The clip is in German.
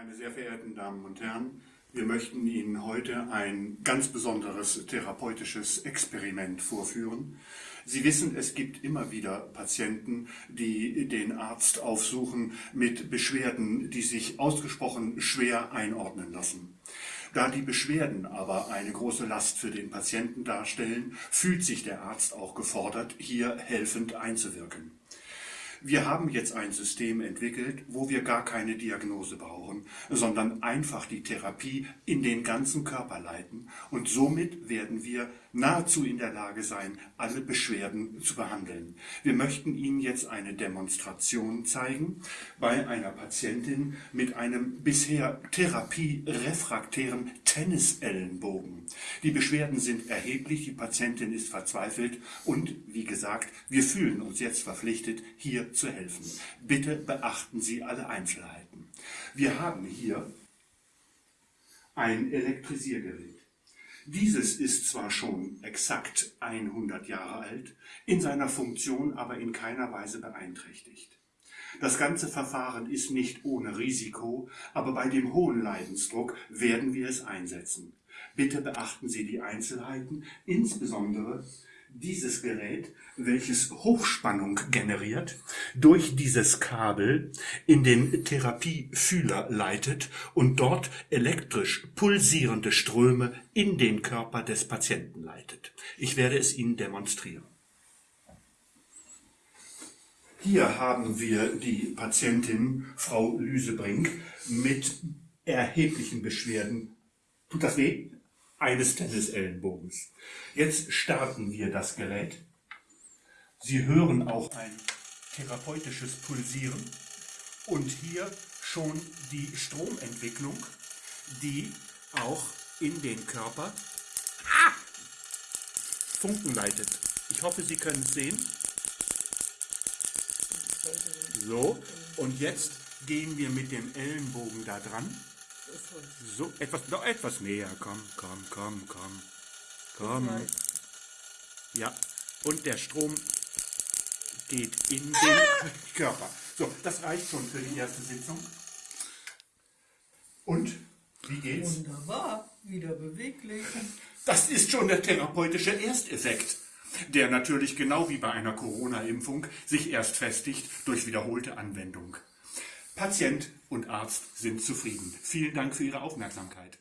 Meine sehr verehrten Damen und Herren, wir möchten Ihnen heute ein ganz besonderes therapeutisches Experiment vorführen. Sie wissen, es gibt immer wieder Patienten, die den Arzt aufsuchen mit Beschwerden, die sich ausgesprochen schwer einordnen lassen. Da die Beschwerden aber eine große Last für den Patienten darstellen, fühlt sich der Arzt auch gefordert, hier helfend einzuwirken. Wir haben jetzt ein System entwickelt, wo wir gar keine Diagnose brauchen, sondern einfach die Therapie in den ganzen Körper leiten und somit werden wir nahezu in der Lage sein, alle Beschwerden zu behandeln. Wir möchten Ihnen jetzt eine Demonstration zeigen bei einer Patientin mit einem bisher therapierefraktären Tennisellenbogen. Die Beschwerden sind erheblich, die Patientin ist verzweifelt und, wie gesagt, wir fühlen uns jetzt verpflichtet, hier zu helfen. Bitte beachten Sie alle Einzelheiten. Wir haben hier ein Elektrisiergerät. Dieses ist zwar schon exakt 100 Jahre alt, in seiner Funktion aber in keiner Weise beeinträchtigt. Das ganze Verfahren ist nicht ohne Risiko, aber bei dem hohen Leidensdruck werden wir es einsetzen. Bitte beachten Sie die Einzelheiten, insbesondere dieses Gerät, welches Hochspannung generiert, durch dieses Kabel in den Therapiefühler leitet und dort elektrisch pulsierende Ströme in den Körper des Patienten leitet. Ich werde es Ihnen demonstrieren. Hier haben wir die Patientin Frau Lüsebrink mit erheblichen Beschwerden. Tut das weh? Eines Tennisellenbogens. Jetzt starten wir das Gerät. Sie hören auch ein therapeutisches Pulsieren und hier schon die Stromentwicklung, die auch in den Körper ah, Funken leitet. Ich hoffe, Sie können es sehen. So, und jetzt gehen wir mit dem Ellenbogen da dran. So, etwas, noch etwas näher. Komm, komm, komm, komm. Komm. Ja, und der Strom geht in den Körper. So, das reicht schon für die erste Sitzung. Und, wie geht's? Wunderbar, wieder beweglich. Das ist schon der therapeutische Ersteffekt, der natürlich genau wie bei einer Corona-Impfung sich erst festigt durch wiederholte Anwendung. Patient und Arzt sind zufrieden. Vielen Dank für Ihre Aufmerksamkeit.